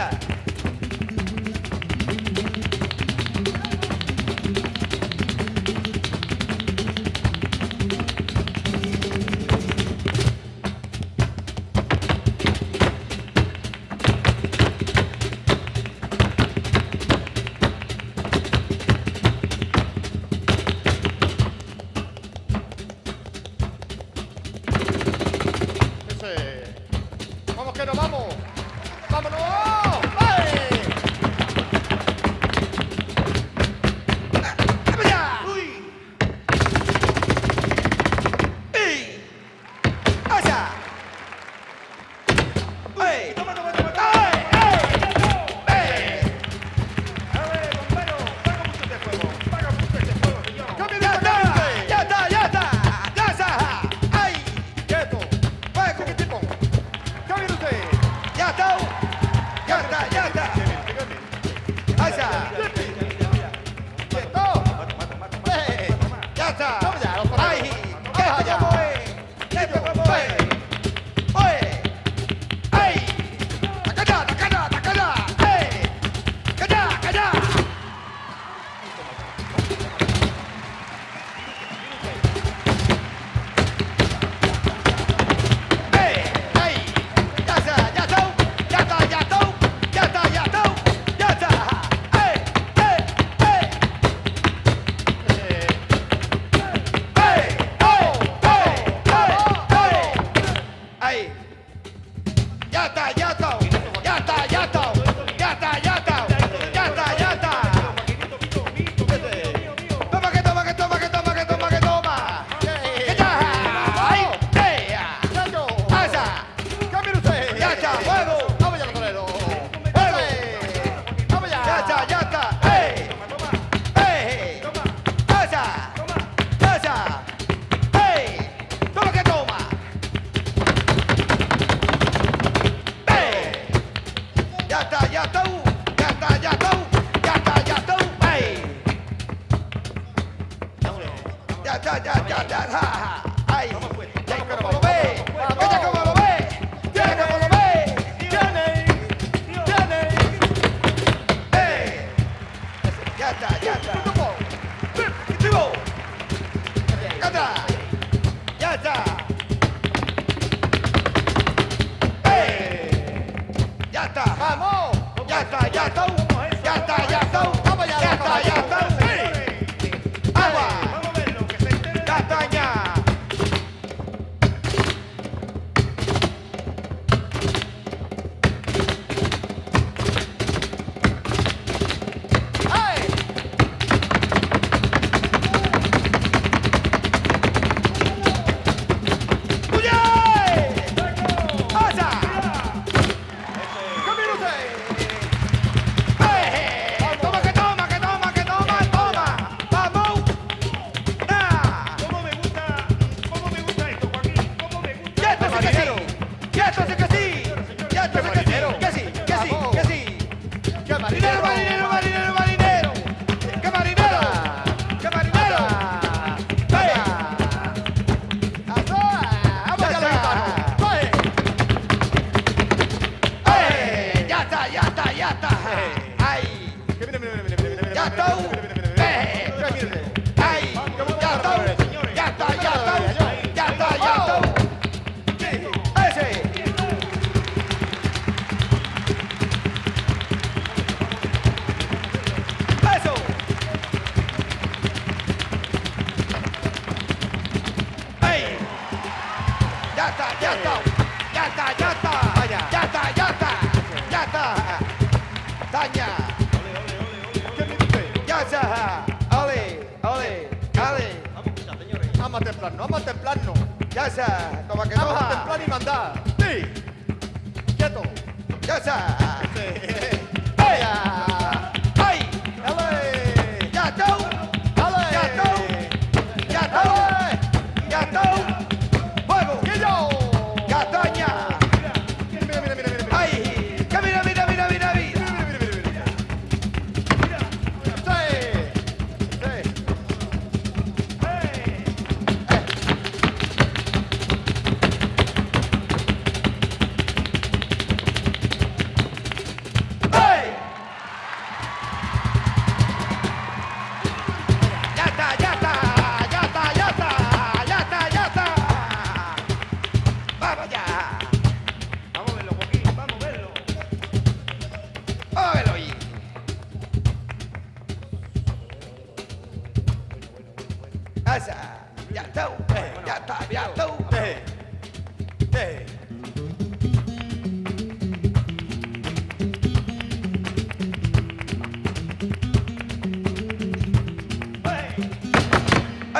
자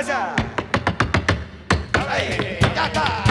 ¡Ya está! ¡Ya está,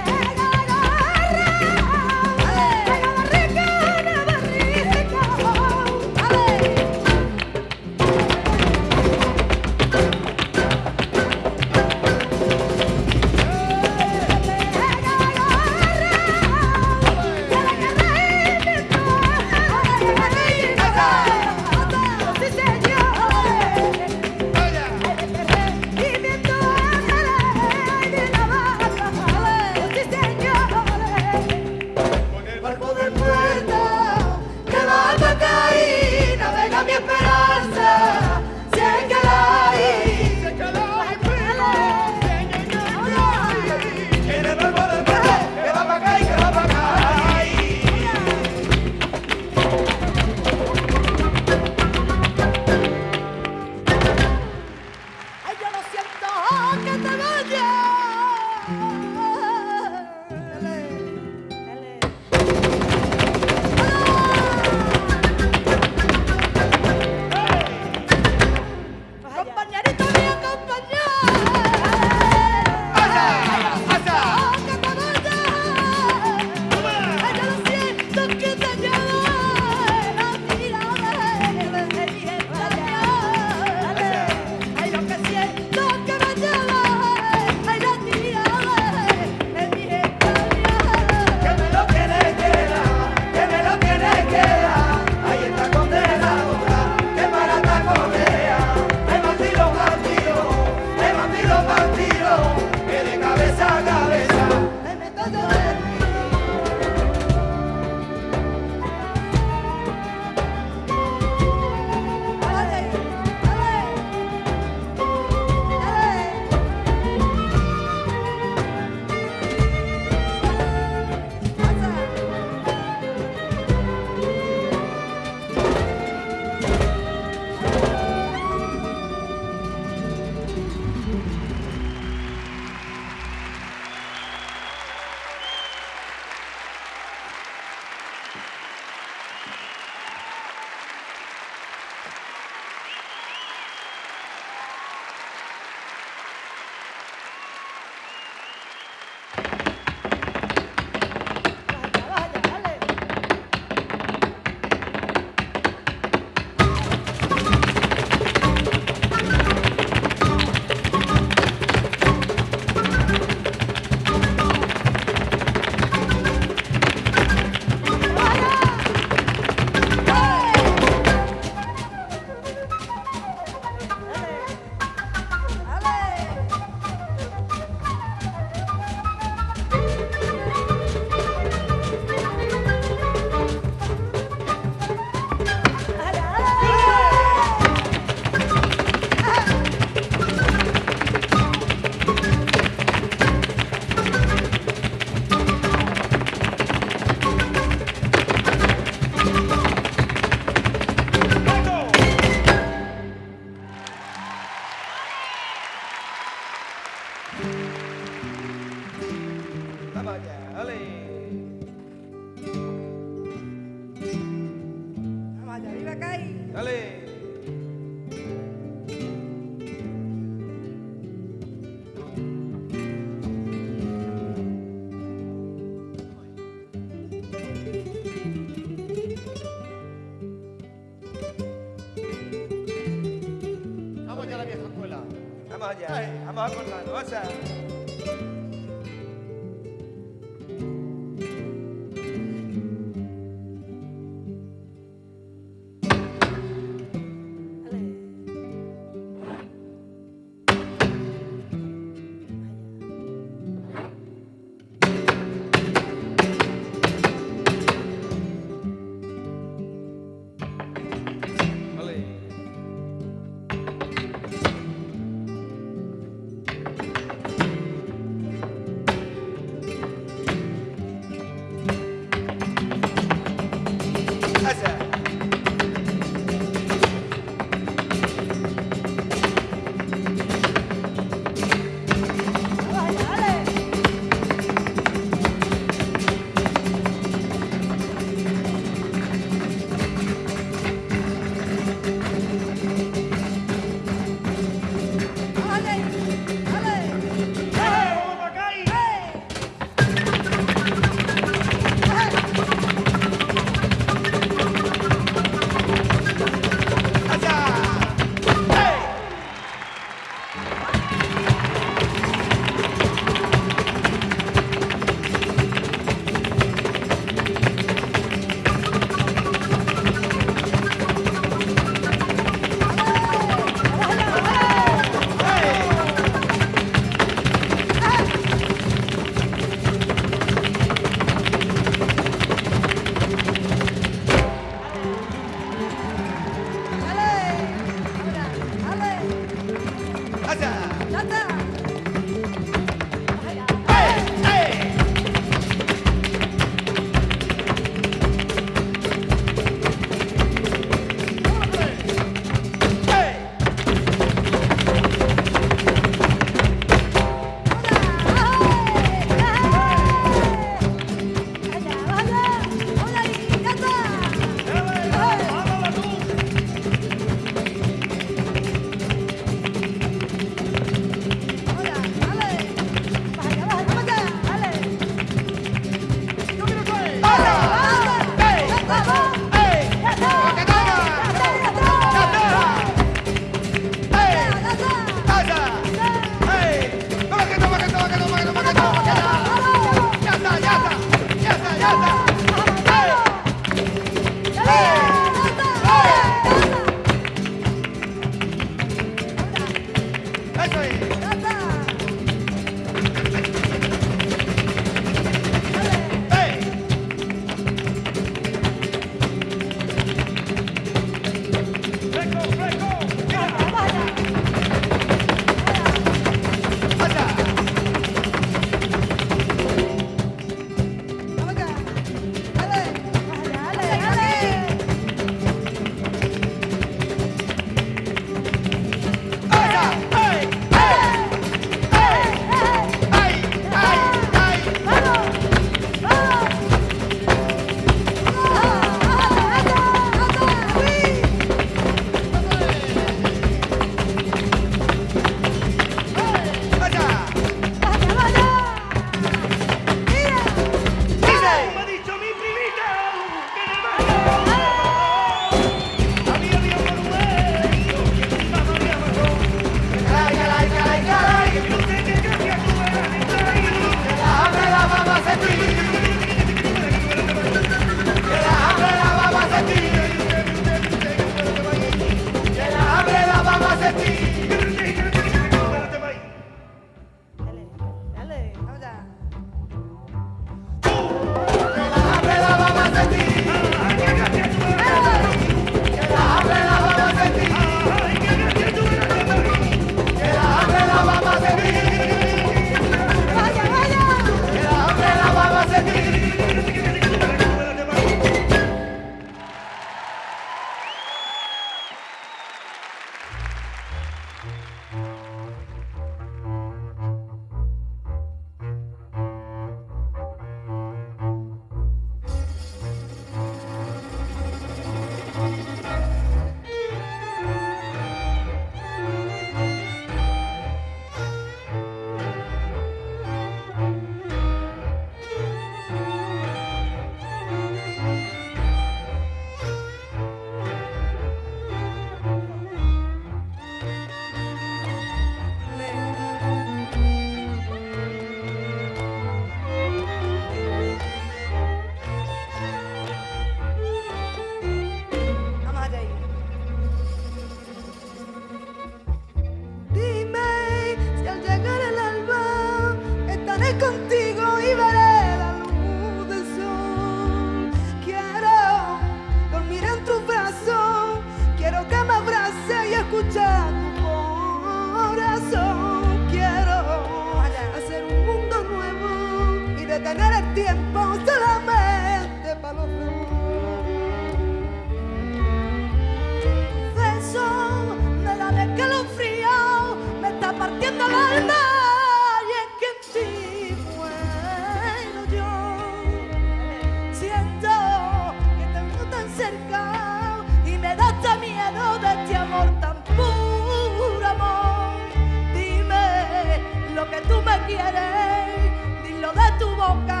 dilo de tu boca.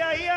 aí, aí,